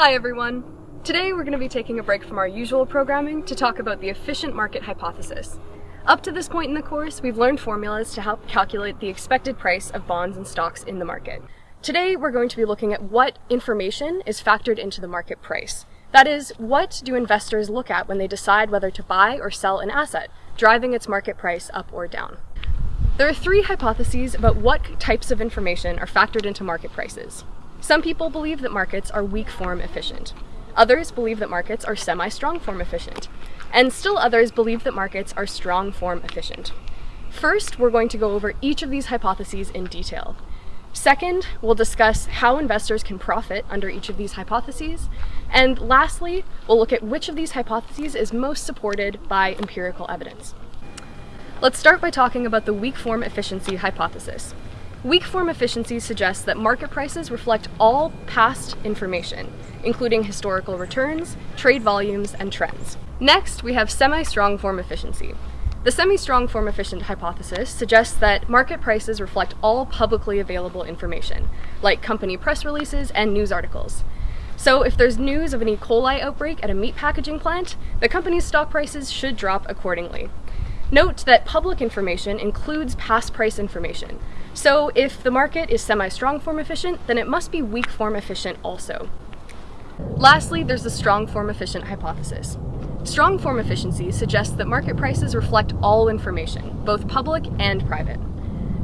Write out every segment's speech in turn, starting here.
Hi everyone! Today we're going to be taking a break from our usual programming to talk about the efficient market hypothesis. Up to this point in the course, we've learned formulas to help calculate the expected price of bonds and stocks in the market. Today we're going to be looking at what information is factored into the market price. That is, what do investors look at when they decide whether to buy or sell an asset, driving its market price up or down. There are three hypotheses about what types of information are factored into market prices. Some people believe that markets are weak form efficient. Others believe that markets are semi-strong form efficient. And still others believe that markets are strong form efficient. First, we're going to go over each of these hypotheses in detail. Second, we'll discuss how investors can profit under each of these hypotheses. And lastly, we'll look at which of these hypotheses is most supported by empirical evidence. Let's start by talking about the weak form efficiency hypothesis. Weak form efficiency suggests that market prices reflect all past information, including historical returns, trade volumes, and trends. Next, we have semi-strong form efficiency. The semi-strong form efficient hypothesis suggests that market prices reflect all publicly available information, like company press releases and news articles. So if there's news of an E. coli outbreak at a meat packaging plant, the company's stock prices should drop accordingly. Note that public information includes past price information, so if the market is semi-strong form efficient, then it must be weak form efficient also. Lastly, there's the strong form efficient hypothesis. Strong form efficiency suggests that market prices reflect all information, both public and private.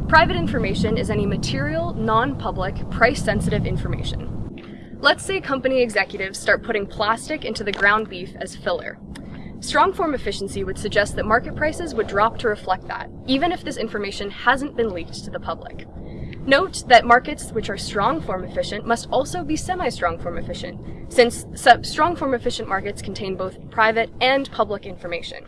Private information is any material, non-public, price-sensitive information. Let's say company executives start putting plastic into the ground beef as filler. Strong form efficiency would suggest that market prices would drop to reflect that, even if this information hasn't been leaked to the public. Note that markets which are strong form efficient must also be semi-strong form efficient, since strong form efficient markets contain both private and public information.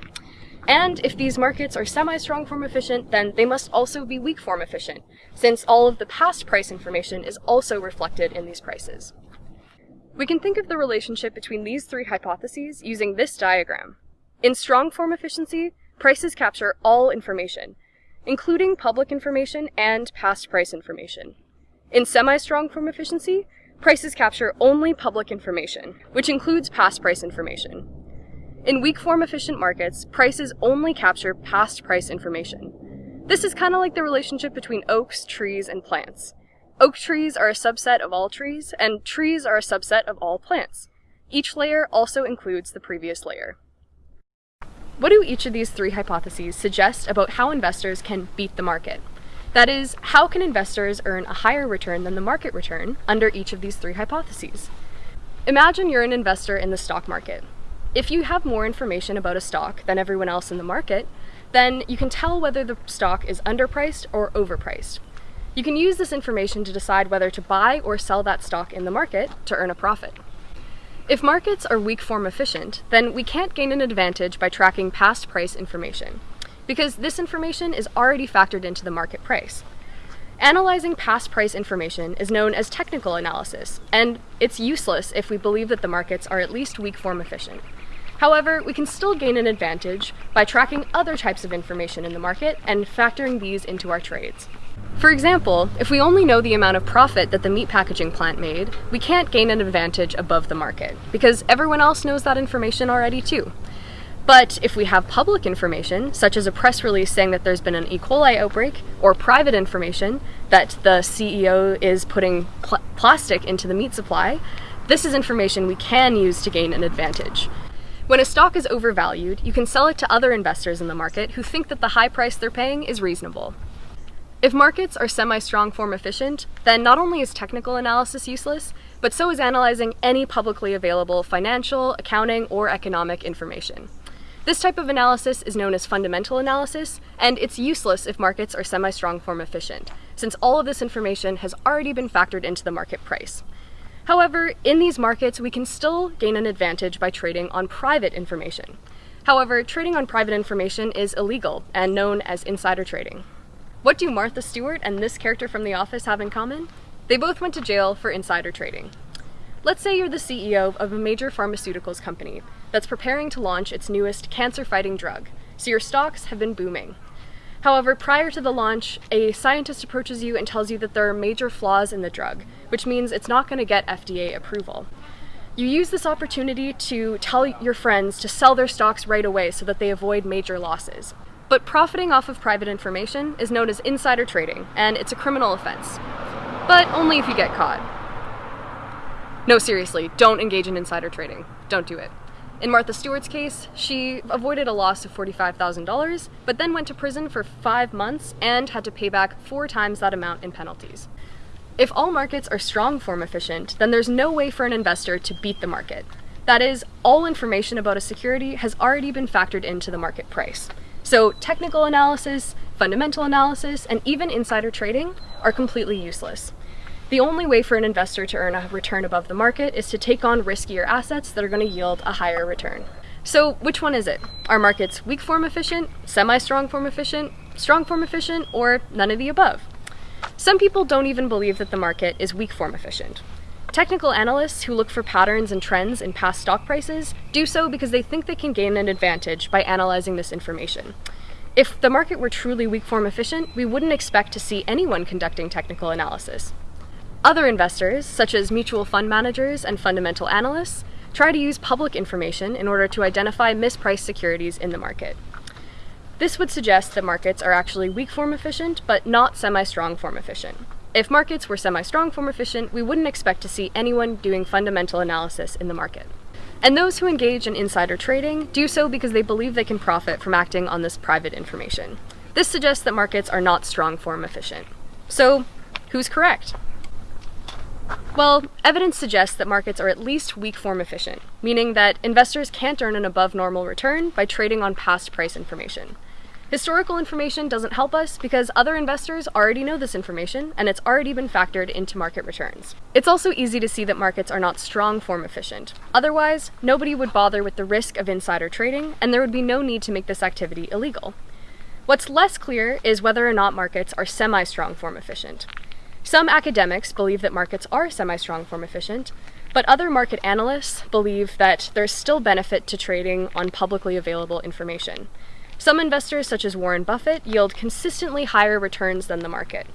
And if these markets are semi-strong form efficient, then they must also be weak form efficient, since all of the past price information is also reflected in these prices. We can think of the relationship between these three hypotheses using this diagram. In strong form efficiency, prices capture all information, including public information and past price information. In semi-strong form efficiency, prices capture only public information, which includes past price information. In weak form efficient markets, prices only capture past price information. This is kind of like the relationship between oaks, trees, and plants. Oak trees are a subset of all trees, and trees are a subset of all plants. Each layer also includes the previous layer. What do each of these three hypotheses suggest about how investors can beat the market? That is, how can investors earn a higher return than the market return under each of these three hypotheses? Imagine you're an investor in the stock market. If you have more information about a stock than everyone else in the market, then you can tell whether the stock is underpriced or overpriced. You can use this information to decide whether to buy or sell that stock in the market to earn a profit. If markets are weak form efficient, then we can't gain an advantage by tracking past price information, because this information is already factored into the market price. Analyzing past price information is known as technical analysis, and it's useless if we believe that the markets are at least weak form efficient. However, we can still gain an advantage by tracking other types of information in the market and factoring these into our trades. For example, if we only know the amount of profit that the meat packaging plant made, we can't gain an advantage above the market, because everyone else knows that information already too. But if we have public information, such as a press release saying that there's been an E. coli outbreak, or private information that the CEO is putting pl plastic into the meat supply, this is information we can use to gain an advantage. When a stock is overvalued, you can sell it to other investors in the market who think that the high price they're paying is reasonable. If markets are semi-strong form efficient, then not only is technical analysis useless, but so is analyzing any publicly available financial, accounting, or economic information. This type of analysis is known as fundamental analysis, and it's useless if markets are semi-strong form efficient, since all of this information has already been factored into the market price. However, in these markets, we can still gain an advantage by trading on private information. However, trading on private information is illegal and known as insider trading. What do Martha Stewart and this character from The Office have in common? They both went to jail for insider trading. Let's say you're the CEO of a major pharmaceuticals company that's preparing to launch its newest cancer-fighting drug, so your stocks have been booming. However, prior to the launch, a scientist approaches you and tells you that there are major flaws in the drug, which means it's not going to get FDA approval. You use this opportunity to tell your friends to sell their stocks right away so that they avoid major losses. But profiting off of private information is known as insider trading, and it's a criminal offense. But only if you get caught. No, seriously, don't engage in insider trading. Don't do it. In Martha Stewart's case, she avoided a loss of $45,000, but then went to prison for five months and had to pay back four times that amount in penalties. If all markets are strong form efficient, then there's no way for an investor to beat the market. That is, all information about a security has already been factored into the market price. So technical analysis, fundamental analysis, and even insider trading are completely useless. The only way for an investor to earn a return above the market is to take on riskier assets that are going to yield a higher return. So which one is it? Are markets weak form efficient, semi-strong form efficient, strong form efficient, or none of the above? Some people don't even believe that the market is weak form efficient. Technical analysts who look for patterns and trends in past stock prices do so because they think they can gain an advantage by analyzing this information. If the market were truly weak form efficient, we wouldn't expect to see anyone conducting technical analysis. Other investors, such as mutual fund managers and fundamental analysts, try to use public information in order to identify mispriced securities in the market. This would suggest that markets are actually weak form efficient, but not semi-strong form efficient. If markets were semi-strong form efficient, we wouldn't expect to see anyone doing fundamental analysis in the market. And those who engage in insider trading do so because they believe they can profit from acting on this private information. This suggests that markets are not strong form efficient. So, who's correct? Well, evidence suggests that markets are at least weak form efficient, meaning that investors can't earn an above normal return by trading on past price information. Historical information doesn't help us because other investors already know this information and it's already been factored into market returns. It's also easy to see that markets are not strong form efficient. Otherwise, nobody would bother with the risk of insider trading and there would be no need to make this activity illegal. What's less clear is whether or not markets are semi-strong form efficient. Some academics believe that markets are semi-strong form efficient, but other market analysts believe that there's still benefit to trading on publicly available information. Some investors, such as Warren Buffett, yield consistently higher returns than the market.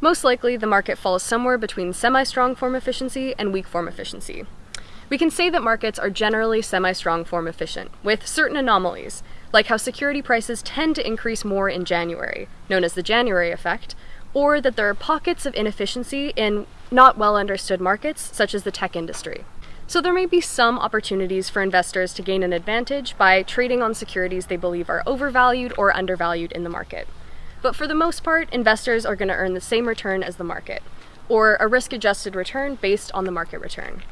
Most likely, the market falls somewhere between semi-strong form efficiency and weak form efficiency. We can say that markets are generally semi-strong form efficient, with certain anomalies, like how security prices tend to increase more in January, known as the January effect, or that there are pockets of inefficiency in not well understood markets, such as the tech industry. So there may be some opportunities for investors to gain an advantage by trading on securities they believe are overvalued or undervalued in the market. But for the most part, investors are going to earn the same return as the market, or a risk-adjusted return based on the market return.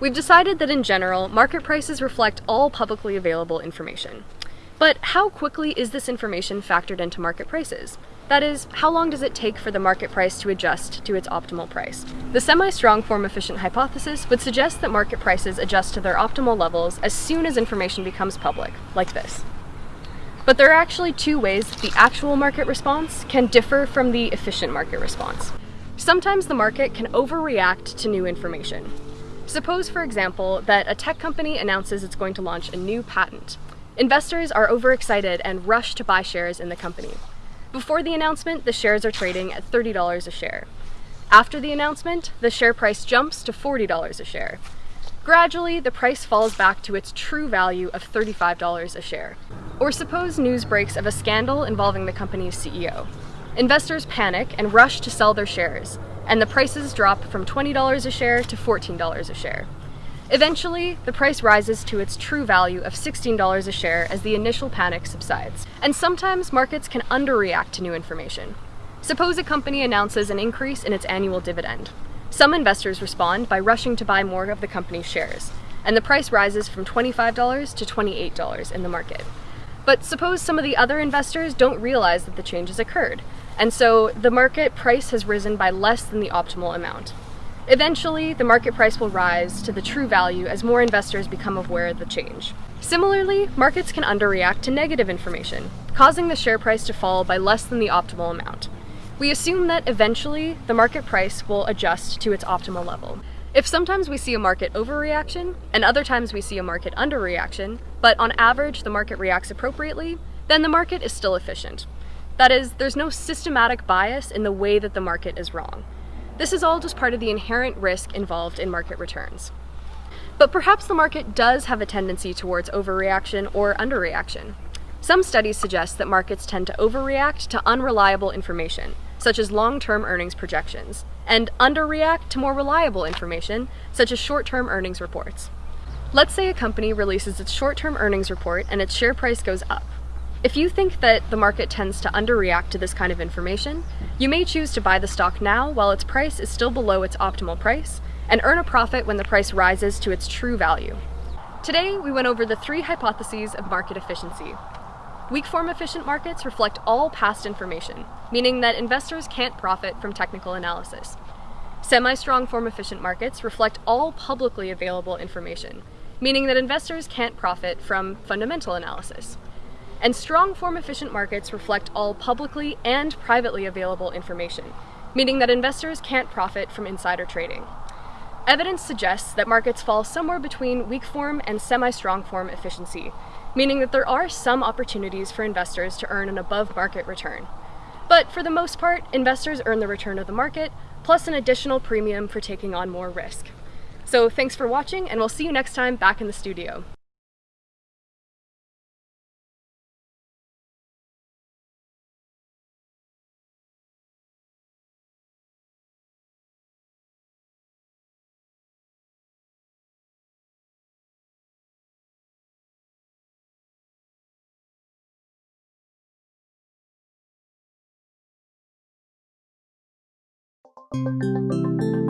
We've decided that in general, market prices reflect all publicly available information. But how quickly is this information factored into market prices? That is, how long does it take for the market price to adjust to its optimal price? The semi-strong form efficient hypothesis would suggest that market prices adjust to their optimal levels as soon as information becomes public, like this. But there are actually two ways that the actual market response can differ from the efficient market response. Sometimes the market can overreact to new information. Suppose, for example, that a tech company announces it's going to launch a new patent. Investors are overexcited and rush to buy shares in the company. Before the announcement, the shares are trading at $30 a share. After the announcement, the share price jumps to $40 a share. Gradually, the price falls back to its true value of $35 a share. Or suppose news breaks of a scandal involving the company's CEO. Investors panic and rush to sell their shares, and the prices drop from $20 a share to $14 a share. Eventually, the price rises to its true value of $16 a share as the initial panic subsides. And sometimes markets can underreact to new information. Suppose a company announces an increase in its annual dividend. Some investors respond by rushing to buy more of the company's shares, and the price rises from $25 to $28 in the market. But suppose some of the other investors don't realize that the change has occurred, and so the market price has risen by less than the optimal amount. Eventually, the market price will rise to the true value as more investors become aware of the change. Similarly, markets can underreact to negative information, causing the share price to fall by less than the optimal amount. We assume that eventually the market price will adjust to its optimal level. If sometimes we see a market overreaction and other times we see a market underreaction, but on average the market reacts appropriately, then the market is still efficient. That is, there's no systematic bias in the way that the market is wrong. This is all just part of the inherent risk involved in market returns. But perhaps the market does have a tendency towards overreaction or underreaction. Some studies suggest that markets tend to overreact to unreliable information, such as long-term earnings projections, and underreact to more reliable information, such as short-term earnings reports. Let's say a company releases its short-term earnings report and its share price goes up. If you think that the market tends to underreact to this kind of information, you may choose to buy the stock now while its price is still below its optimal price, and earn a profit when the price rises to its true value. Today, we went over the three hypotheses of market efficiency. Weak form efficient markets reflect all past information, meaning that investors can't profit from technical analysis. Semi-strong form efficient markets reflect all publicly available information, meaning that investors can't profit from fundamental analysis. And strong form efficient markets reflect all publicly and privately available information, meaning that investors can't profit from insider trading. Evidence suggests that markets fall somewhere between weak form and semi-strong form efficiency, meaning that there are some opportunities for investors to earn an above market return. But for the most part, investors earn the return of the market, plus an additional premium for taking on more risk. So thanks for watching, and we'll see you next time back in the studio. Música